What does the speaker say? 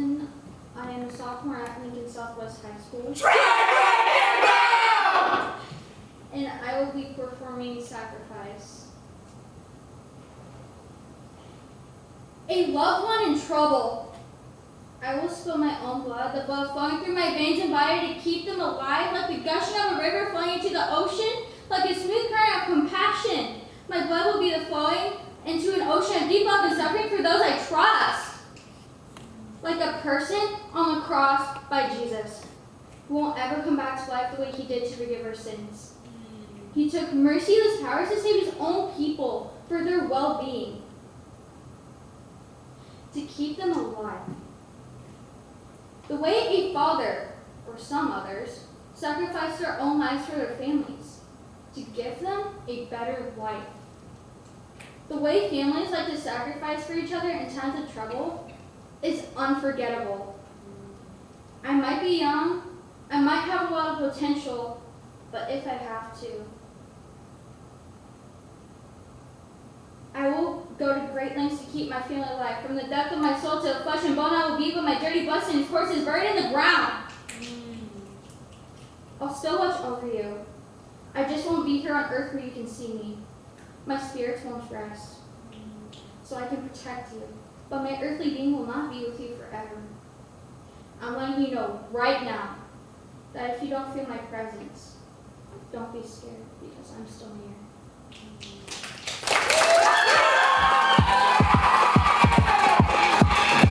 I am a sophomore at Lincoln Southwest High School. And I will be performing Sacrifice. A loved one in trouble. I will spill my own blood, the blood flowing through my veins and body to keep them alive, like the gushing of a river flowing into the ocean, like a smooth current of compassion. My blood will be the flowing into an ocean of deep love and suffering for those I trust. Person on the cross by Jesus, who won't ever come back to life the way he did to forgive our sins. He took merciless powers to save his own people for their well-being, to keep them alive. The way a father, or some others, sacrifice their own lives for their families, to give them a better life. The way families like to sacrifice for each other in times of trouble is unforgettable. I might be young, I might have a lot of potential, but if I have to, I will go to great lengths to keep my family alive. From the depth of my soul to the flesh and bone, I will be, but my dirty blood and corpse buried in the ground. Mm. I'll still watch over you. I just won't be here on earth where you can see me. My spirits won't rest, so I can protect you. But my earthly being will not be with you forever. I'm letting you know right now that if you don't feel my presence, don't be scared because I'm still here.